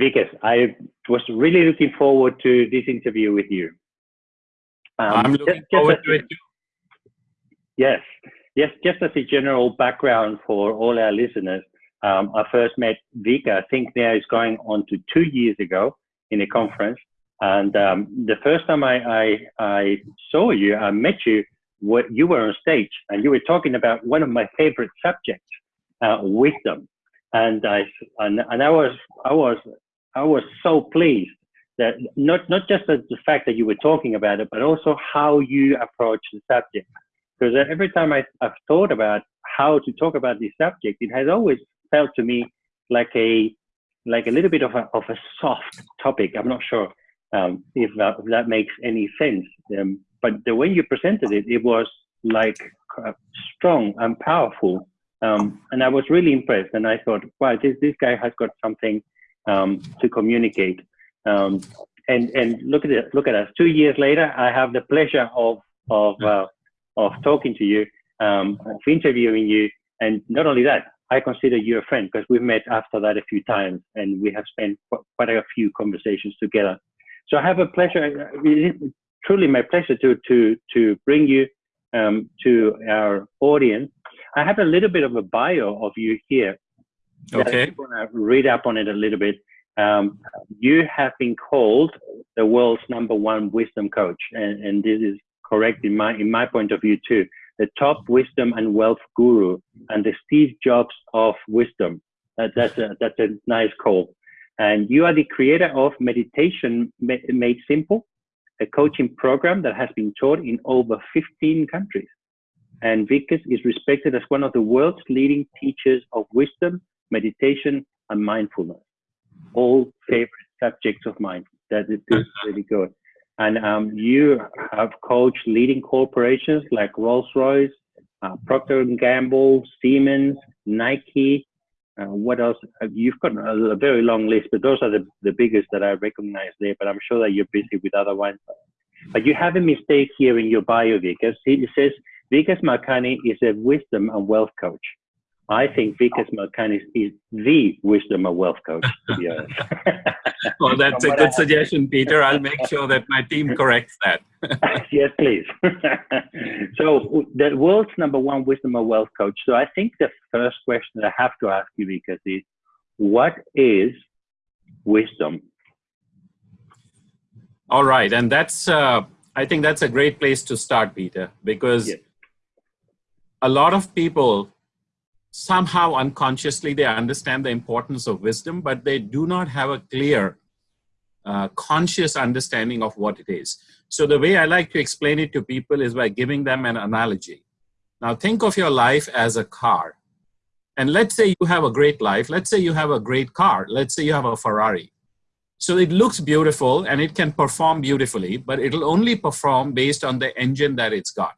Vikas, I was really looking forward to this interview with you. Um, I'm looking just, forward just to it too. Yes, yes. Just as a general background for all our listeners, um, I first met Vika. I think now is going on to two years ago in a conference, and um, the first time I, I, I saw you, I met you. What you were on stage and you were talking about one of my favorite subjects, uh, wisdom, and I and, and I was I was I was so pleased that not not just the, the fact that you were talking about it, but also how you approach the subject. Because every time I, I've thought about how to talk about this subject, it has always felt to me like a like a little bit of a of a soft topic. I'm not sure um, if, that, if, that, makes any sense. Um, but the way you presented it, it was like uh, strong and powerful. Um, and I was really impressed. And I thought, wow, this, this guy has got something um, to communicate. Um, and and look at it, look at us. Two years later, I have the pleasure of of uh, of talking to you, um, of interviewing you, and not only that, I consider you a friend because we've met after that a few times, and we have spent quite a few conversations together. So I have a pleasure, truly my pleasure to to to bring you um, to our audience. I have a little bit of a bio of you here. Okay. I'm going to read up on it a little bit. Um, you have been called the world's number one wisdom coach, and, and this is correct in my in my point of view too. The top wisdom and wealth guru, and the Steve Jobs of wisdom. That, that's a that's a nice call. And you are the creator of Meditation Made Simple, a coaching program that has been taught in over 15 countries. And Vikas is respected as one of the world's leading teachers of wisdom, meditation, and mindfulness. All favorite subjects of mine. That is really good. And um, you have coached leading corporations like Rolls-Royce, uh, Procter & Gamble, Siemens, Nike, uh, what else? Uh, you've got a, a, very long list, but those are the, the biggest that I recognize there. But I'm sure that you're busy with other ones. But you have a mistake here in your bio, Vikas. It says Vikas Malkani is a wisdom and wealth coach. I think Vikas Malkani is the wisdom and wealth coach, to be honest. well, that's a good suggestion, Peter. I'll make sure that my team corrects that. yes, please. so the world's number one wisdom and wealth coach. So I think the first question I have to ask you, Vikas, is what is wisdom? All right, and that's uh, I think that's a great place to start, Peter, because yes. A lot of people somehow unconsciously they understand the importance of wisdom, but they do not have a clear, uh, conscious understanding of what it is. So the way I like to explain it to people is by giving them an analogy. Now think of your life as a car. And let's say you have a great life. Let's say you have a great car. Let's say you have a Ferrari. So it looks beautiful and it can perform beautifully, but it'll only perform based on the engine that it's got.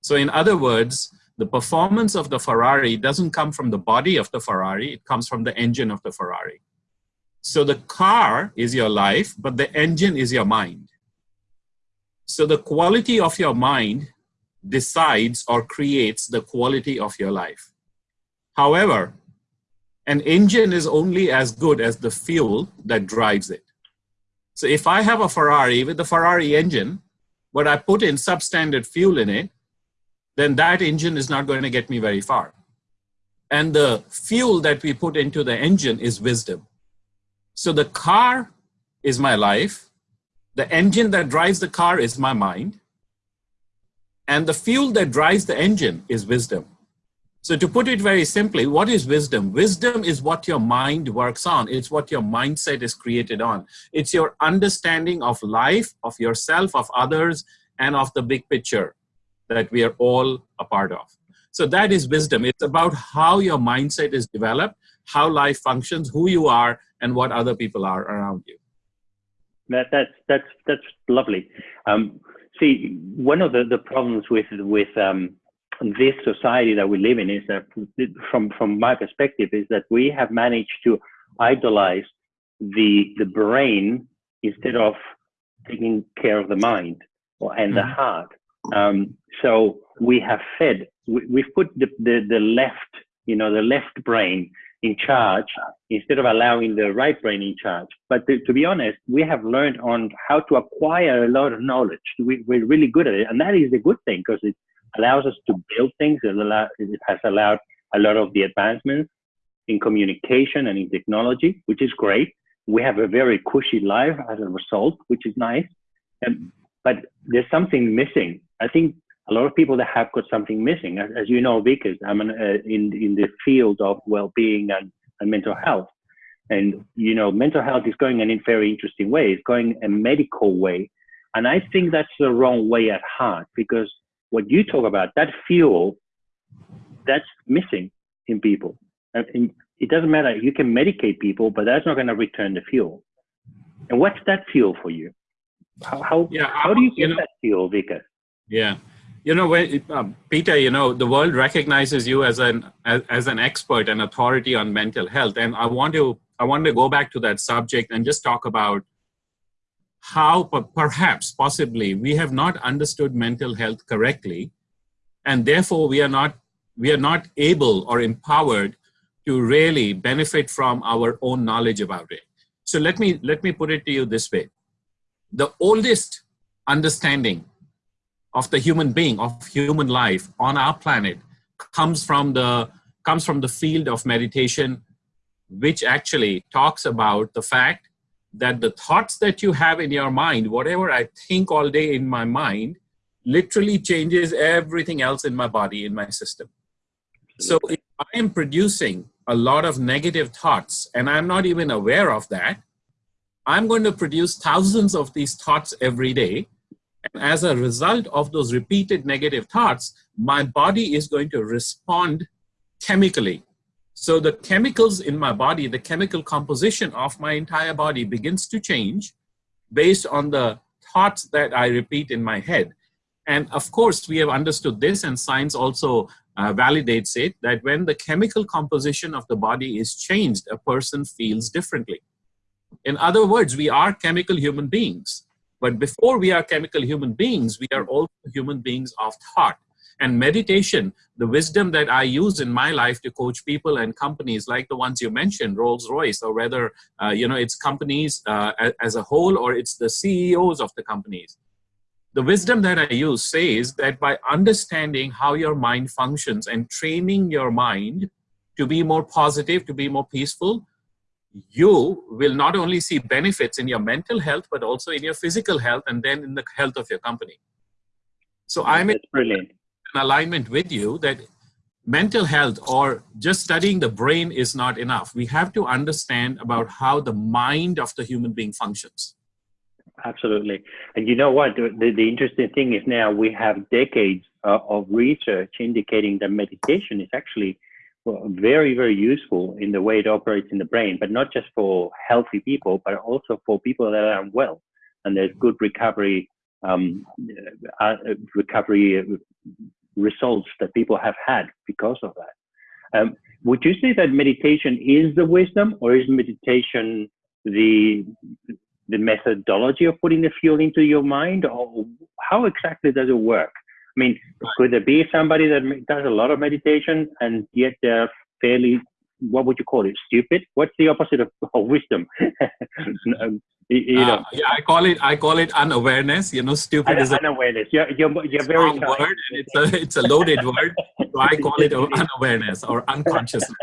So in other words, the performance of the Ferrari doesn't come from the body of the Ferrari, it comes from the engine of the Ferrari. So the car is your life, but the engine is your mind. So the quality of your mind decides or creates the quality of your life. However, an engine is only as good as the fuel that drives it. So if I have a Ferrari with the Ferrari engine, but I put in substandard fuel in it, then that engine is not going to get me very far. And the fuel that we put into the engine is wisdom. So the car is my life. The engine that drives the car is my mind. And the fuel that drives the engine is wisdom. So to put it very simply, what is wisdom? Wisdom is what your mind works on. It's what your mindset is created on. It's your understanding of life, of yourself, of others, and of the big picture that we are all a part of. So that is wisdom. It's about how your mindset is developed, how life functions, who you are, and what other people are around you. That, that's that's that's lovely. Um, see, one of the, the problems with with um, this society that we live in is that, from from my perspective, is that we have managed to idolize the the brain instead of taking care of the mind and the mm-hmm. heart. Um, so we have fed, we, have put the, the, the left, you know, the left brain in charge instead of allowing the right brain in charge. But to, to, be honest, we have learned on how to acquire a lot of knowledge. We, are really good at it. And that is a good thing because it allows us to build things. It, allow, it has allowed a lot of the advancements in communication and in technology, which is great. We have a very cushy life as a result, which is nice. And, but there's something missing. I think a lot of people that have got something missing. As, as you know, Vikas, I'm an, uh, in in the field of well-being and, and mental health, and you know, mental health is going in a very interesting way. It's going a medical way, and I think that's the wrong way at heart because what you talk about, that fuel, that's missing in people. And it doesn't matter. You can medicate people, but that's not going to return the fuel. And what's that fuel for you? How how, yeah, how do you get you know, that fuel, Vikas? Yeah. You know when um, peter you know the world recognizes you as an as, as, an expert and authority on mental health. And i want to i want to go back to that subject and just talk about how perhaps possibly we have not understood mental health correctly and therefore we are not we are not able or empowered to really benefit from our own knowledge about it. So let me let me put it to you this way. The oldest understanding of the human being, of human life on our planet comes from the comes from the field of meditation, which actually talks about the fact that the thoughts that you have in your mind, whatever I think all day in my mind, literally changes everything else in my body, in my system. So if I am producing a lot of negative thoughts and I'm not even aware of that, I'm going to produce thousands of these thoughts every day and as a result of those repeated negative thoughts, my body is going to respond chemically. So the chemicals in my body, the chemical composition of my entire body begins to change based on the thoughts that I repeat in my head. And of course, we have understood this and science also uh, validates it that when the chemical composition of the body is changed, a person feels differently. In other words, we are chemical human beings. But before we are chemical human beings, we are also human beings of thought. And meditation, the wisdom that I use in my life to coach people and companies like the ones you mentioned, Rolls Royce, or whether uh, you know it's companies uh, as a whole or it's the CEOs of the companies. The wisdom that I use says that by understanding how your mind functions and training your mind to be more positive, to be more peaceful, you will not only see benefits in your mental health, but also in your physical health and then in the health of your company. So I'm in brilliant. alignment with you that mental health or just studying the brain is not enough. We have to understand about how the mind of the human being functions. Absolutely. And you know what? The, the interesting thing is now we have decades uh, of research indicating that meditation is actually well, very, very useful in the way it operates in the brain, but not just for healthy people, but also for people that are unwell. And there's good recovery, um, uh, uh recovery results that people have had because of that. Um, would you say that meditation is the wisdom, or is meditation the the methodology of putting the fuel into your mind, or how exactly does it work? I mean, could there be somebody that does a lot of meditation and yet they're fairly, what would you call it, stupid? What's the opposite of, of wisdom? You know. Uh, yeah, I call it I call it unawareness. You know, stupid Un- is unawareness. You're, you're, you're very word, and it's a it's a loaded word. So I call it unawareness or unconsciousness.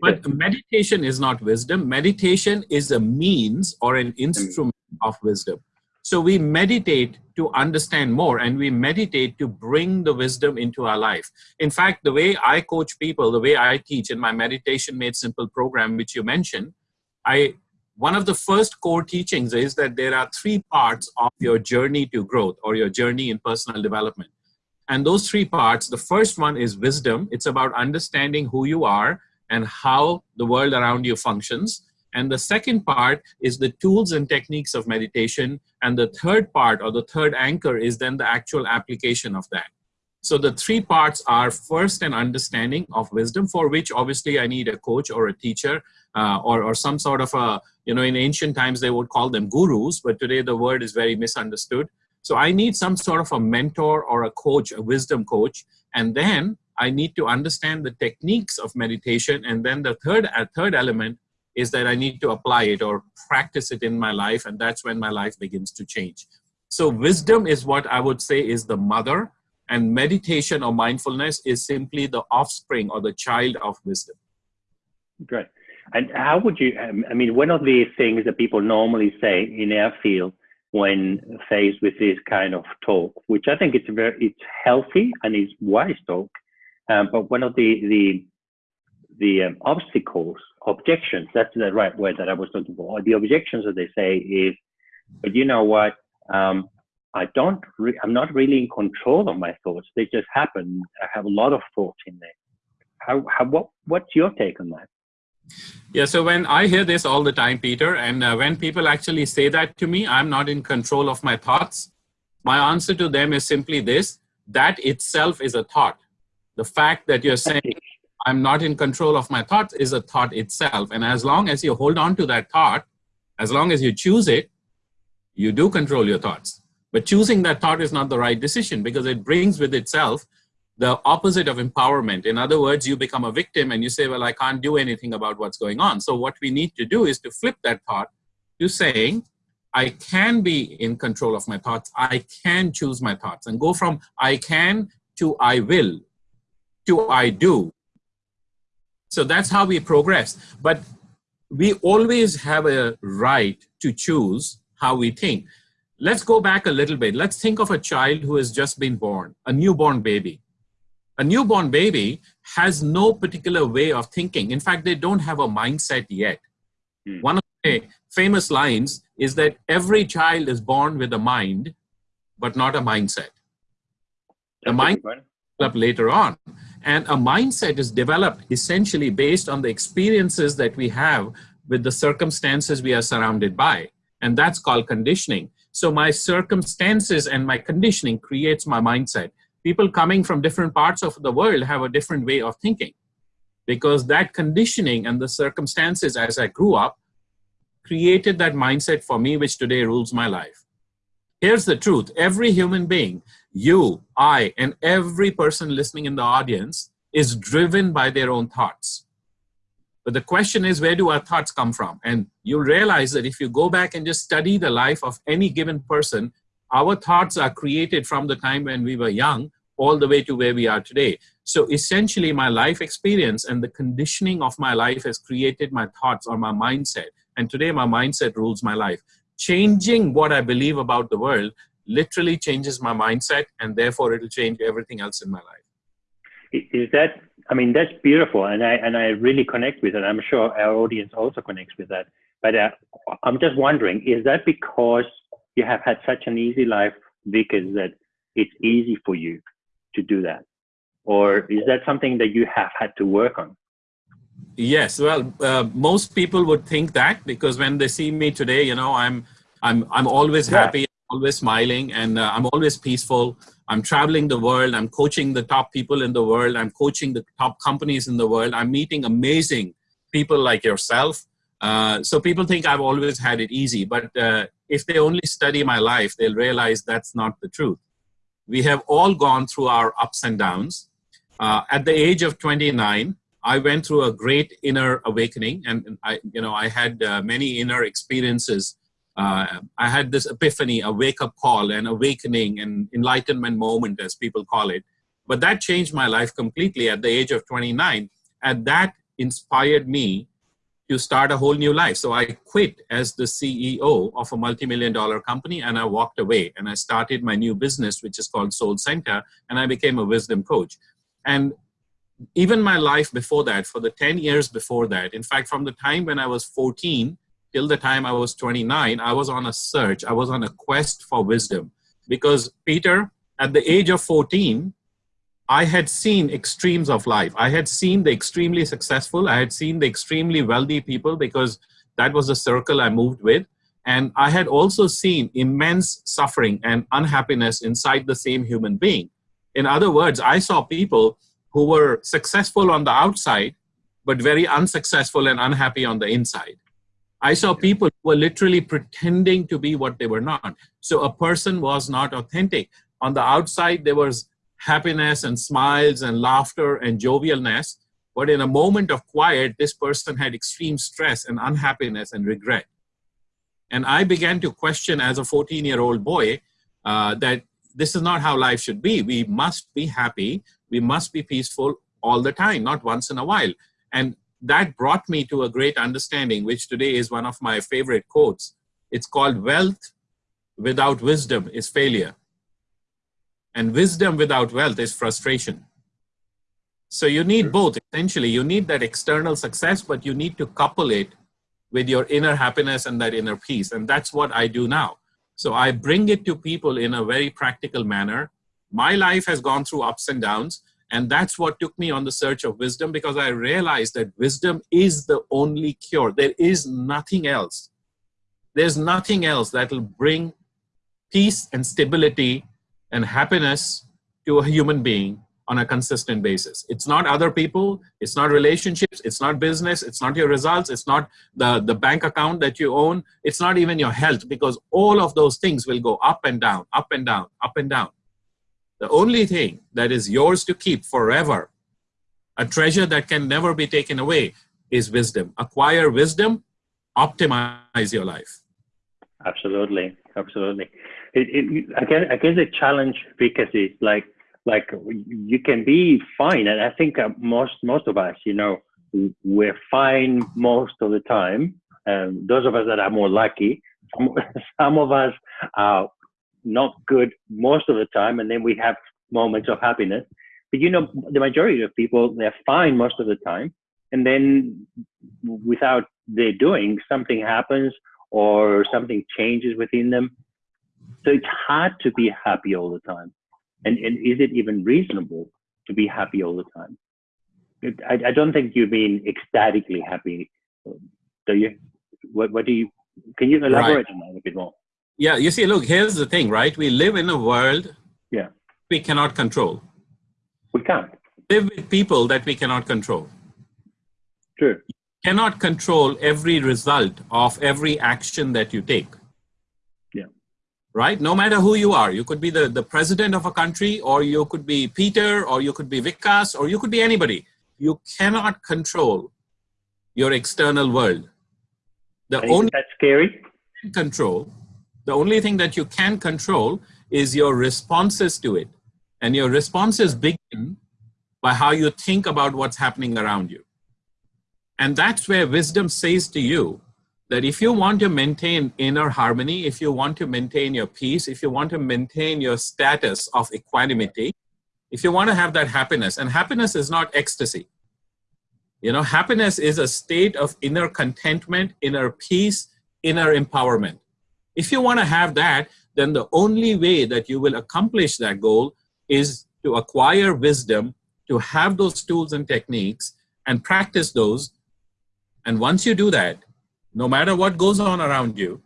But meditation is not wisdom. Meditation is a means or an instrument of wisdom. So we meditate to understand more and we meditate to bring the wisdom into our life. In fact, the way I coach people, the way I teach in my Meditation Made Simple program, which you mentioned, I one of the first core teachings is that there are three parts of your journey to growth or your journey in personal development. And those three parts, the first one is wisdom. It's about understanding who you are and how the world around you functions. And the second part is the tools and techniques of meditation. And the third part or the third anchor is then the actual application of that. So the three parts are first an understanding of wisdom for which obviously I need a coach or a teacher uh, or, or some sort of a, you know, in ancient times they would call them gurus, but today the word is very misunderstood. So I need some sort of a mentor or a coach, a wisdom coach. And then I need to understand the techniques of meditation. And then the third, uh, third element is that I need to apply it or practice it in my life. And that's when my life begins to change. So wisdom is what I would say is the mother and meditation or mindfulness is simply the offspring or the child of wisdom. Great. And how would you, um, I mean, one of the things that people normally say in our field when faced with this kind of talk, which I think it's very, it's healthy and it's wise talk. Um, but one of the, the, the um, obstacles, objections, that's the right word that I was looking for. The objections that they say is, but you know what? Um, I don't, I'm not really in control of my thoughts. They just happen. I have a lot of thoughts in there. How, how, what, what's your take on that? Yeah, so when I hear this all the time, Peter, and uh, when people actually say that to me, I'm not in control of my thoughts. My answer to them is simply this, that itself is a thought. The fact that you're saying, I'm not in control of my thoughts is a thought itself. And as long as you hold on to that thought, as long as you choose it, you do control your thoughts. But choosing that thought is not the right decision because it brings with itself the opposite of empowerment. In other words, you become a victim and you say, well, I can't do anything about what's going on. So what we need to do is to flip that thought to saying, I can be in control of my thoughts. I can choose my thoughts and go from I can to I will to I do. So that's how we progress. But we always have a right to choose how we think. Let's go back a little bit. Let's think of a child who has just been born, a newborn baby. A newborn baby has no particular way of thinking. In fact, they don't have a mindset yet. Mm. One of the famous lines is that every child is born with a mind, but not a mindset. The mind up later on. And a mindset is developed essentially based on the experiences that we have with the circumstances we are surrounded by. And that's called conditioning. So my circumstances and my conditioning creates my mindset. People coming from different parts of the world have a different way of thinking because that conditioning and the circumstances as I grew up created that mindset for me, which today rules my life. Here's the truth. Every human being, you, I, and every person listening in the audience is driven by their own thoughts. But the question is, where do our thoughts come from? And you'll realize that if you go back and just study the life of any given person, our thoughts are created from the time when we were young all the way to where we are today. So essentially my life experience and the conditioning of my life has created my thoughts or my mindset. And today my mindset rules my life. Changing what I believe about the world literally changes my mindset and therefore it'll change everything else in my life. Is that I mean, that's beautiful, and I and I really connect with it. I'm sure our audience also connects with that. But uh, I'm just wondering, is that because you have had such an easy life, Vikas, that it's easy for you to do that, or is that something that you have had to work on? Yes, well, uh, most people would think that because when they see me today, you know, I'm I'm I'm always yeah. happy, always smiling, and uh, I'm always peaceful. I'm traveling the world. I'm coaching the top people in the world. I'm coaching the top companies in the world. I'm meeting amazing people like yourself. Uh, so people think I've always had it easy, but uh, if they only study my life, they'll realize that's not the truth. We have all gone through our ups and downs. Uh, at the age of 29, I went through a great inner awakening, and I, you know, I had uh, many inner experiences uh, I had this epiphany, a wake up call, an awakening, an enlightenment moment, as people call it. But that changed my life completely at the age of 29. And that inspired me to start a whole new life. So I quit as the CEO of a multi-million dollar company and I walked away and I started my new business, which is called Soul Center, and I became a wisdom coach. And even my life before that, for the 10 years before that, in fact, from the time when I was 14 till the time I was 29, I was on a search, I was on a quest for wisdom. Because, Peter, at the age of 14, I had seen extremes of life. I had seen the extremely successful, I had seen the extremely wealthy people because that was the circle I moved with. And I had also seen immense suffering and unhappiness inside the same human being. In other words, I saw people who were successful on the outside, but very unsuccessful and unhappy on the inside. I saw people who were literally pretending to be what they were not. So a person was not authentic. On the outside, there was happiness and smiles and laughter and jovialness. But in a moment of quiet, this person had extreme stress and unhappiness and regret. And I began to question as a 14 year old boy uh, that this is not how life should be. We must be happy. We must be peaceful all the time, not once in a while. And that brought me to a great understanding, which today is one of my favorite quotes. It's called wealth without wisdom is failure. And wisdom without wealth is frustration. So you need both, essentially. You need that external success, but you need to couple it with your inner happiness and that inner peace. And that's what I do now. So I bring it to people in a very practical manner. My life has gone through ups and downs. And that's what took me on the search of wisdom because I realized that wisdom is the only cure. There is nothing else. There's nothing else that will bring peace and stability and happiness to a human being on a consistent basis. It's not other people, it's not relationships, it's not business, it's not your results, it's not the, the bank account that you own, it's not even your health because all of those things will go up and down, up and down, up and down. The only thing that is yours to keep forever, a treasure that can never be taken away, is wisdom. Acquire wisdom, optimize your life. Absolutely, absolutely. It, it, I guess I guess the challenge because it's like like you can be fine, and I think uh, most most of us, you know, we're fine most of the time. Um, those of us that are more lucky, some, some of us are not good most of the time, and then we have moments of happiness. But you know, the majority of people they're fine most of the time, and then without their doing, something happens or something changes within them. So it's hard to be happy all the time. And, and is it even reasonable to be happy all the time? I, I don't think you mean ecstatically happy, do you? What, what do you, can you elaborate right. on that a bit more? Yeah, you see, look, here's the thing, right? We live in a world yeah. we cannot control. We can't. Live with people that we cannot control. True. You cannot control every result of every action that you take. Yeah. Right? No matter who you are. You could be the, the president of a country, or you could be Peter, or you could be Vikas, or you could be anybody. You cannot control your external world. The only that's scary. Control the only thing that you can control is your responses to it. And your responses begin by how you think about what's happening around you. And that's where wisdom says to you that if you want to maintain inner harmony, if you want to maintain your peace, if you want to maintain your status of equanimity, if you want to have that happiness, and happiness is not ecstasy. You know, happiness is a state of inner contentment, inner peace, inner empowerment. If you want to have that, then the only way that you will accomplish that goal is to acquire wisdom, to have those tools and techniques and practice those. And once you do that, no matter what goes on around you,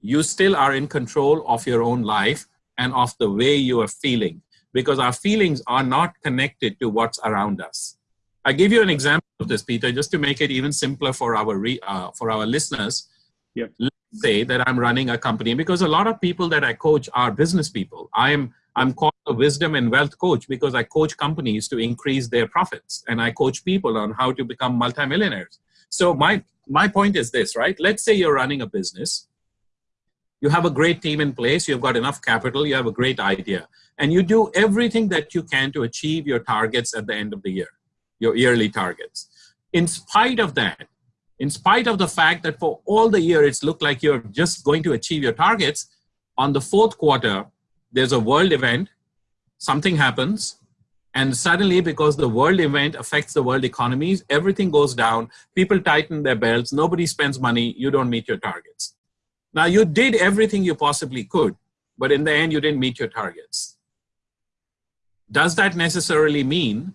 you still are in control of your own life and of the way you are feeling because our feelings are not connected to what's around us. I give you an example of this, Peter, just to make it even simpler for our, uh, for our listeners. Yep say that I'm running a company because a lot of people that I coach are business people. I am I'm called a wisdom and wealth coach because I coach companies to increase their profits and I coach people on how to become multimillionaires. So my my point is this, right? Let's say you're running a business. You have a great team in place, you've got enough capital, you have a great idea, and you do everything that you can to achieve your targets at the end of the year, your yearly targets. In spite of that, in spite of the fact that for all the year it's looked like you're just going to achieve your targets, on the fourth quarter, there's a world event, something happens, and suddenly because the world event affects the world economies, everything goes down, people tighten their belts, nobody spends money, you don't meet your targets. Now you did everything you possibly could, but in the end you didn't meet your targets. Does that necessarily mean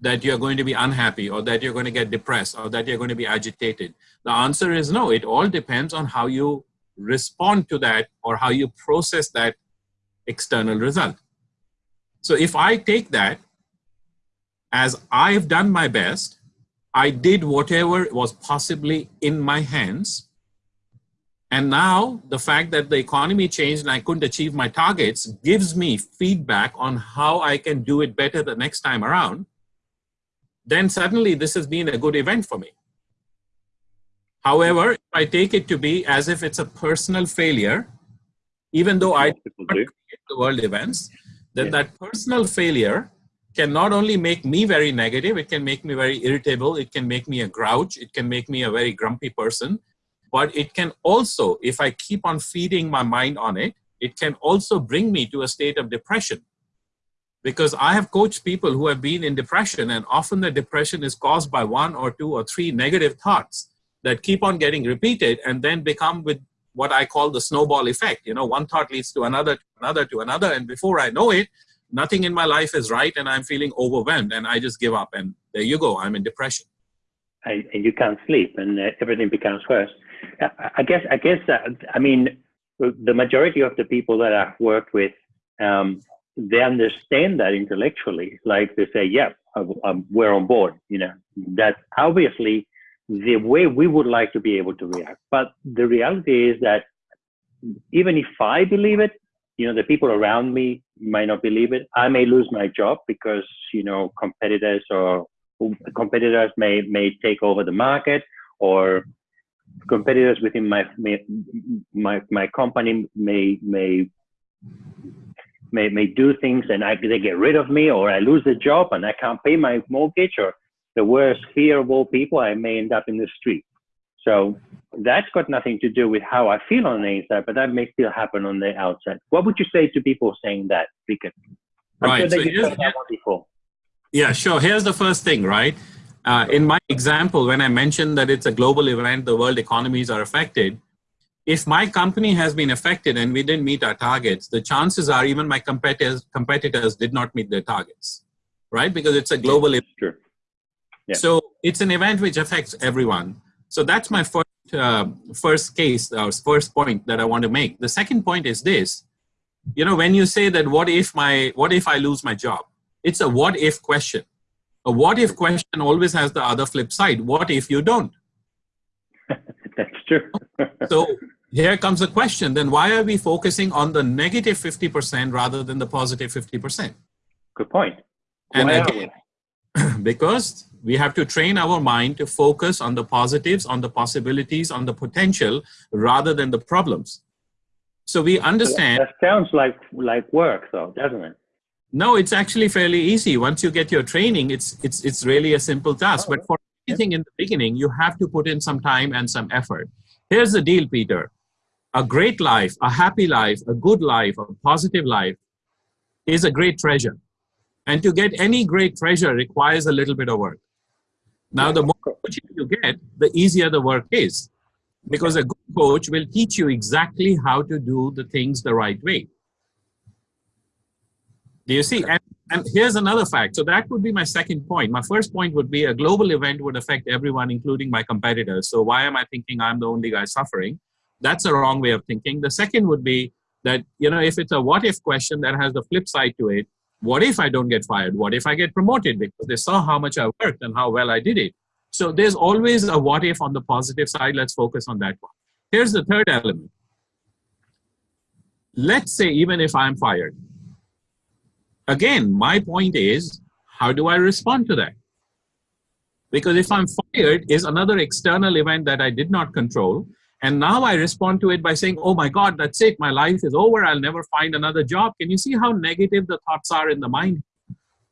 that you're going to be unhappy or that you're going to get depressed or that you're going to be agitated? The answer is no. It all depends on how you respond to that or how you process that external result. So if I take that as I've done my best, I did whatever was possibly in my hands, And now the fact that the economy changed and I couldn't achieve my targets gives me feedback on how I can do it better the next time around. Then suddenly this has been a good event for me. However, if I take it to be as if it's a personal failure, even though I create the world events, then yeah. that personal failure can not only make me very negative, it can make me very irritable, it can make me a grouch, it can make me a very grumpy person, but it can also, if I keep on feeding my mind on it, it can also bring me to a state of depression. Because I have coached people who have been in depression and often the depression is caused by one or two or three negative thoughts that keep on getting repeated and then become with what I call the snowball effect. You know, one thought leads to another, to another, to another, and before I know it, nothing in my life is right and I'm feeling overwhelmed and I just give up and there you go, I'm in depression. And, you can't sleep and uh, everything becomes worse. I guess, I guess, uh, I mean, the majority of the people that I've worked with, um, they understand that intellectually. Like they say, yeah, um, we're on board. You know, that's obviously the way we would like to be able to react. But the reality is that even if I believe it, you know, the people around me might not believe it. I may lose my job because, you know, competitors or competitors may, may take over the market or competitors within my, my, my company may, may, may, may do things and I, they get rid of me or I lose the job and I can't pay my mortgage or the worst fear of all people, I may end up in the street. So that's got nothing to do with how I feel on the inside, but that may still happen on the outside. What would you say to people saying that, Because right. Sure so before. Yeah, sure. Here's the first thing, right? Uh, in my example, when I mentioned that it's a global event, the world economies are affected. If my company has been affected and we didn't meet our targets, the chances are even my competitors competitors did not meet their targets, right? Because it's a global event. Sure. Yeah. So it's an event which affects everyone. So that's my first, uh, first case, or uh, first point that I want to make. The second point is this, you know, when you say that what if my, what if I lose my job? It's a what if question. A what if question always has the other flip side. What if you don't? that's true. so here comes the question, then why are we focusing on the negative 50% rather than the positive 50%? Good point. And again, because we have to train our mind to focus on the positives, on the possibilities, on the potential, rather than the problems. So we understand. That sounds like like work, though, doesn't it? No, it's actually fairly easy. Once you get your training, it's it's it's really a simple task. Oh, but for anything in the beginning, you have to put in some time and some effort. Here's the deal, Peter. A great life, a happy life, a good life, a positive life is a great treasure. And to get any great treasure requires a little bit of work. Now, the more coaching you get, the easier the work is. Because a good coach will teach you exactly how to do the things the right way. Do you see? And, and here's another fact. So that would be my second point. My first point would be a global event would affect everyone, including my competitors. So why am I thinking I'm the only guy suffering? That's a wrong way of thinking. The second would be that, you know, if it's a what if question that has the flip side to it, what if I don't get fired? What if I get promoted? Because they saw how much I worked and how well I did it. So there's always a what if on the positive side. Let's focus on that one. Here's the third element. Let's say even if I'm fired. Again, my point is, how do I respond to that? Because if I'm fired is another external event that I did not control. And now I respond to it by saying, oh my God, that's it. My life is over. I'll never find another job. Can you see how negative the thoughts are in the mind?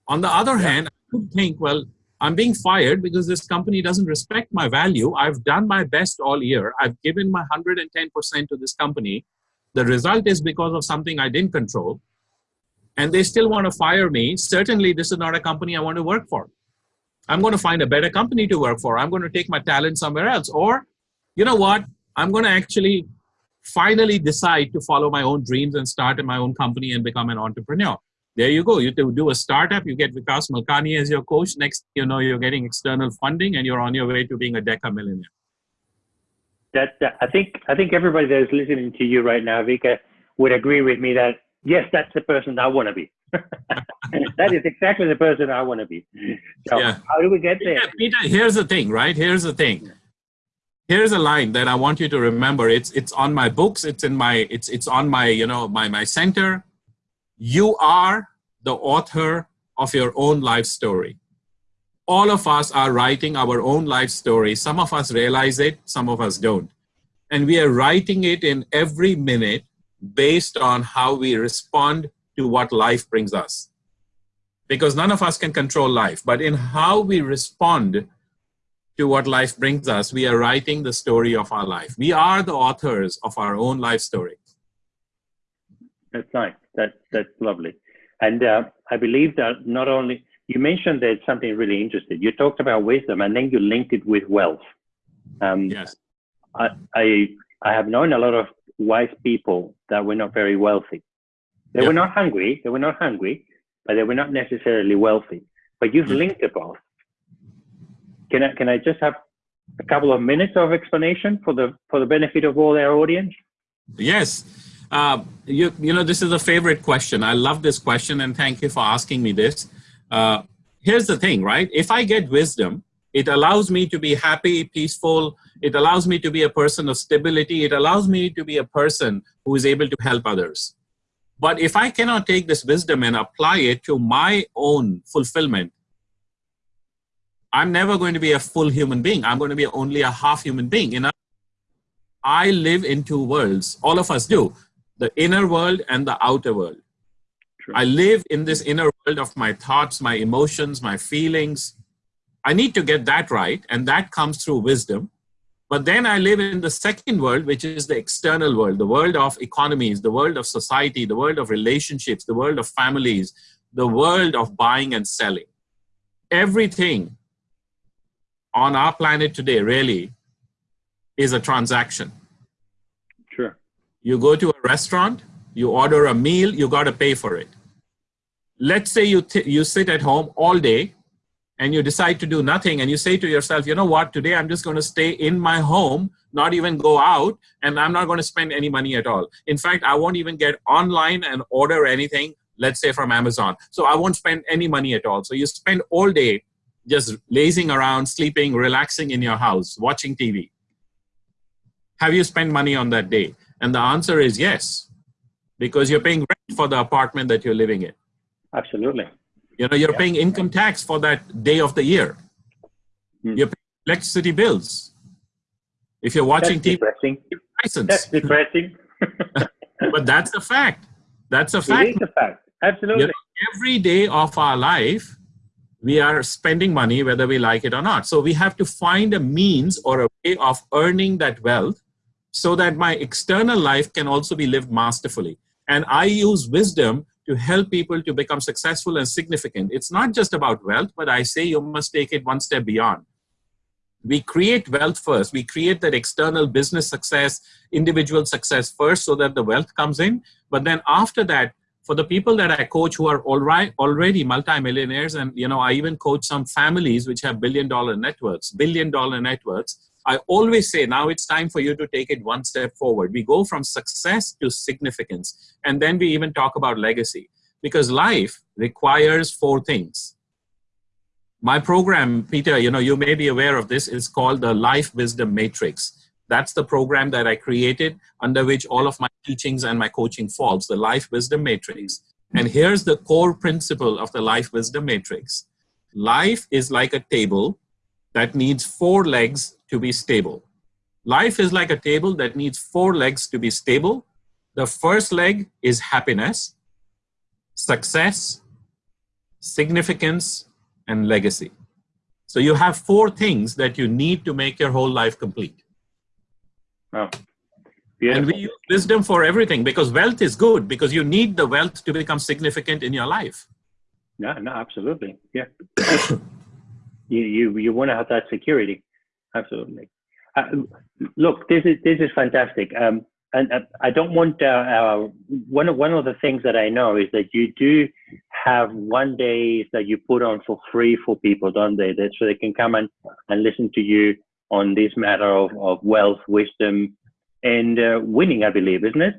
On the other hand, I could think, well, I'm being fired because this company doesn't respect my value. I've done my best all year. I've given my 110% to this company. The result is because of something I didn't control. And they still want to fire me. Certainly, this is not a company I want to work for. I'm going to find a better company to work for. I'm going to take my talent somewhere else. Or, you know what? I'm going to actually finally decide to follow my own dreams and start my own company and become an entrepreneur. There you go. You do a startup, you get Vikas Malkani as your coach. Next, you know, you're getting external funding and you're on your way to being a deca millionaire. That, that, I think I think everybody that is listening to you right now, Vika, would agree with me that yes, that's the person I want to be. that is exactly the person I want to be. So yeah. how do we get there? Yeah, Peter, here's the thing, right? Here's the thing here's a line that I want you to remember. It's it's on my books. It's in my it's it's on my you know my my center. You are the author of your own life story. All of us are writing our own life story. Some of us realize it, some of us don't. And we are writing it in every minute based on how we respond to what life brings us. Because none of us can control life, but in how we respond to what life brings us, we are writing the story of our life. We are the authors of our own life story. That's nice. That's that's lovely. And uh, I believe that not only you mentioned that something really interesting. You talked about wisdom, and then you linked it with wealth. Um, yes. I, I I have known a lot of wise people that were not very wealthy. They yep. were not hungry. They were not hungry, but they were not necessarily wealthy. But you've mm-hmm. linked the both. Can I, can I just have a couple of minutes of explanation for the, for the benefit of all our audience? Yes. Uh, you, you know, this is a favorite question. I love this question and thank you for asking me this. Uh, here's the thing, right? If I get wisdom, it allows me to be happy, peaceful. It allows me to be a person of stability. It allows me to be a person who is able to help others. But if I cannot take this wisdom and apply it to my own fulfillment, I'm never going to be a full human being. I'm going to be only a half human being. You know, I live in two worlds. All of us do. The inner world and the outer world. True. I live in this inner world of my thoughts, my emotions, my feelings. I need to get that right. And that comes through wisdom. But then I live in the second world, which is the external world, the world of economies, the world of society, the world of relationships, the world of families, the world of buying and selling. Everything on our planet today really is a transaction. Sure. You go to a restaurant, you order a meal, you got to pay for it. Let's say you, you sit at home all day and you decide to do nothing and you say to yourself, you know what, today I'm just going to stay in my home, not even go out, and I'm not going to spend any money at all. In fact, I won't even get online and order anything, let's say from Amazon. So I won't spend any money at all. So you spend all day just lazing around, sleeping, relaxing in your house, watching TV? Have you spent money on that day? And the answer is yes, because you're paying rent for the apartment that you're living in. Absolutely. You know, you're yeah. paying income tax for that day of the year. Mm. You're paying electricity bills. If you're watching that's TV, depressing. license. That's depressing. but that's a fact. That's a fact. It is a fact. Absolutely. You know, every day of our life, we are spending money whether we like it or not. So we have to find a means or a way of earning that wealth so that my external life can also be lived masterfully. And I use wisdom to help people to become successful and significant. It's not just about wealth, but I say you must take it one step beyond. We create wealth first. We create that external business success, individual success first so that the wealth comes in. But then after that, for the people that I coach who are already already multimillionaires, and you know, I even coach some families which have billion dollar networks, billion dollar networks. I always say now it's time for you to take it one step forward. We go from success to significance, and then we even talk about legacy because life requires four things. My program, Peter, you know, you may be aware of this, is called the Life Wisdom Matrix. That's the program that I created under which all of my teachings and my coaching falls, the Life Wisdom Matrix. And here's the core principle of the Life Wisdom Matrix. Life is like a table that needs four legs to be stable. Life is like a table that needs four legs to be stable. The first leg is happiness, success, significance, and legacy. So you have four things that you need to make your whole life complete. Oh, and we use wisdom for everything because wealth is good because you need the wealth to become significant in your life. Yeah, no, absolutely. Yeah. you, you, you want to have that security. Absolutely. Uh, look, this is, this is fantastic. Um, and uh, I don't want, uh, uh, one, of, one of the things that I know is that you do have one day that you put on for free for people, don't they? That so they can come and, and listen to you on this matter of, of wealth, wisdom, and uh, winning, I believe, isn't it?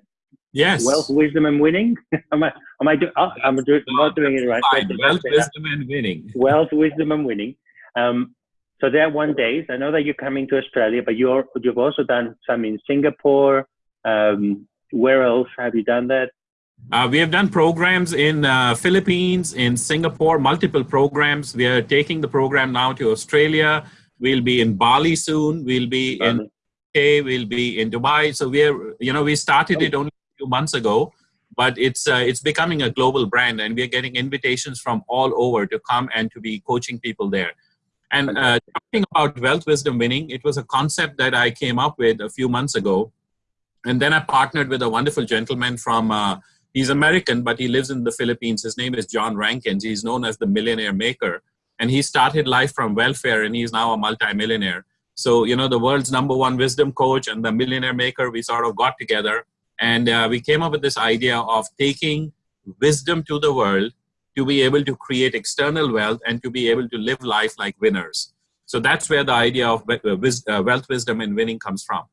Yes. Wealth, wisdom, and winning. am I? Am I? Do, oh, I'm do, not doing it right. Wealth, wisdom, and winning. Wealth, wisdom, and winning. Um, So there are one days. I know that you're coming to Australia, but you're you've also done some in Singapore. Um, where else have you done that? Uh, we have done programs in uh, Philippines, in Singapore, multiple programs. We are taking the program now to Australia. We'll be in Bali soon. We'll be in UK. We'll be in Dubai. So we are, you know, we started it only a few months ago, but it's uh, it's becoming a global brand, and we are getting invitations from all over to come and to be coaching people there. And uh, talking about wealth wisdom winning, it was a concept that I came up with a few months ago, and then I partnered with a wonderful gentleman from uh, He's American, but he lives in the Philippines. His name is John Rankins. He's known as the millionaire maker. And he started life from welfare and he's now a multimillionaire. So, you know, the world's number one wisdom coach and the millionaire maker, we sort of got together and uh, we came up with this idea of taking wisdom to the world to be able to create external wealth and to be able to live life like winners. So that's where the idea of uh, uh, wealth, wisdom, and winning comes from.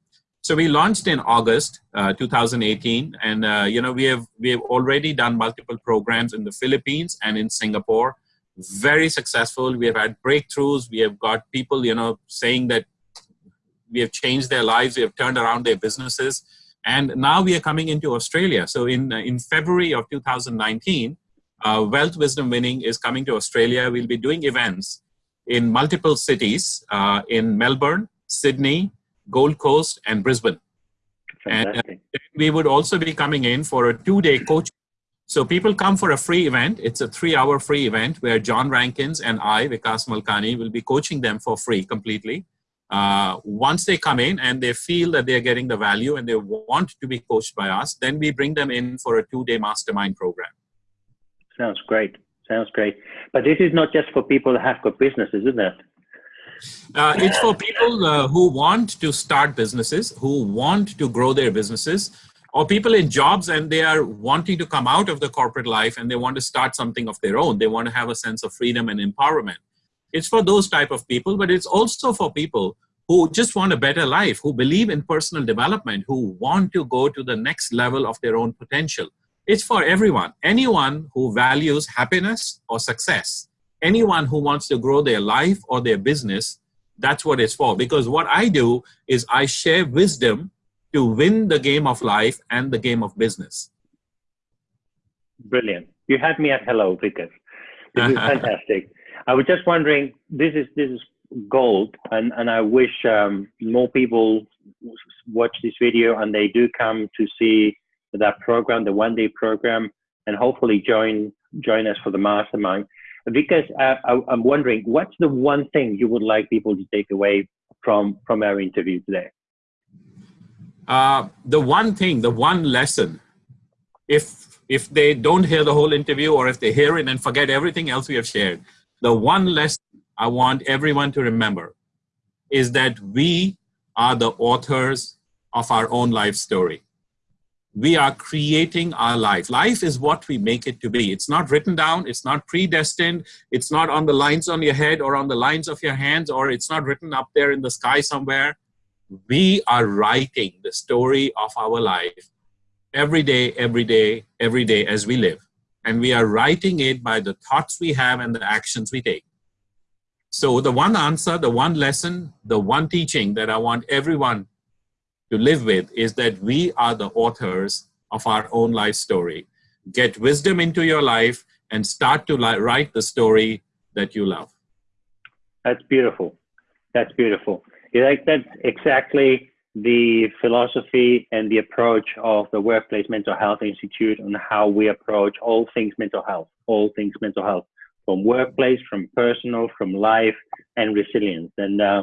So we launched in August uh, 2018, and uh, you know we have we have already done multiple programs in the Philippines and in Singapore. Very successful. We have had breakthroughs. We have got people you know saying that we have changed their lives. We have turned around their businesses, and now we are coming into Australia. So in uh, in February of 2019, uh, Wealth Wisdom Winning is coming to Australia. We'll be doing events in multiple cities uh, in Melbourne, Sydney, Gold Coast, and Brisbane. Fantastic. And uh, we would also be coming in for a two-day coaching. So people come for a free event. It's a three-hour free event where John Rankins and I, Vikas Malkani, will be coaching them for free completely. Uh, once they come in and they feel that they're getting the value and they want to be coached by us, then we bring them in for a two-day mastermind program. Sounds great. Sounds great. But this is not just for people that have got businesses, isn't it? Uh, it's for people uh, who want to start businesses, who want to grow their businesses, or people in jobs and they are wanting to come out of the corporate life and they want to start something of their own. They want to have a sense of freedom and empowerment. It's for those type of people, but it's also for people who just want a better life, who believe in personal development, who want to go to the next level of their own potential. It's for everyone. Anyone who values happiness or success anyone who wants to grow their life or their business, that's what it's for. Because what I do is I share wisdom to win the game of life and the game of business. Brilliant. You had me at hello, Vikas. This is fantastic. I was just wondering, this is this is gold, and and I wish um, more people watch this video and they do come to see that program, the one day program, and hopefully join join us for the mastermind because uh, I, am wondering what's the one thing you would like people to take away from from our interview today uh, the one thing the one lesson if if they don't hear the whole interview or if they hear it and forget everything else we have shared the one lesson i want everyone to remember is that we are the authors of our own life story we are creating our life. Life is what we make it to be. It's not written down, it's not predestined, it's not on the lines on your head or on the lines of your hands, or it's not written up there in the sky somewhere. We are writing the story of our life every day, every day, every day as we live. And we are writing it by the thoughts we have and the actions we take. So, the one answer, the one lesson, the one teaching that I want everyone to live with is that we are the authors of our own life story. Get wisdom into your life and start to write the story that you love. That's beautiful. That's beautiful. Like that's exactly the philosophy and the approach of the Workplace Mental Health Institute on how we approach all things mental health, all things mental health, from workplace, from personal, from life, and resilience. And uh,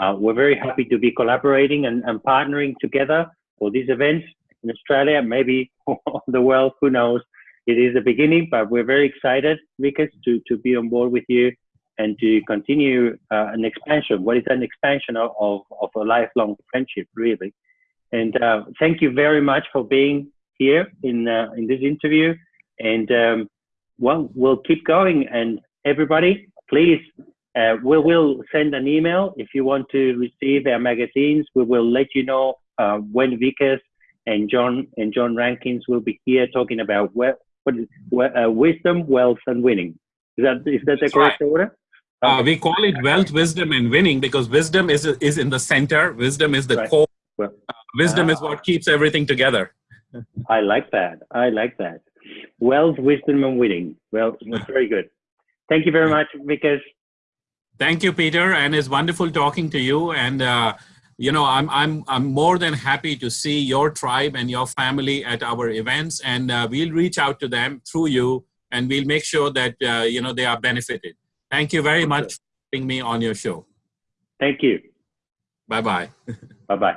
uh, we're very happy to be collaborating and, and partnering together for these events in Australia, maybe the world, who knows. It is the beginning, but we're very excited, Vikas, to, to be on board with you and to continue uh, an expansion. What is an expansion of, of, of a lifelong friendship, really? And uh, thank you very much for being here in, uh, in this interview. And um, well, we'll keep going. And everybody, please uh, we will send an email if you want to receive our magazines. We will let you know uh, when Vikas and John and John Rankins will be here talking about what, what is, uh, wisdom, wealth, and winning. Is that is that the correct right. order? Uh, we call it wealth, wisdom, and winning because wisdom is is in the center. Wisdom is the Right. core. Well, Uh, wisdom is ah. what keeps everything together. I like that. I like that. Wealth, wisdom, and winning. Well, that's very good. Thank you very much, Vikas. Thank you, Peter, and it's wonderful talking to you. And uh, you know, I'm I'm I'm more than happy to see your tribe and your family at our events, and uh, we'll reach out to them through you, and we'll make sure that uh, you know they are benefited. Thank you very much for having me on your show. Thank you. Bye bye. Bye bye.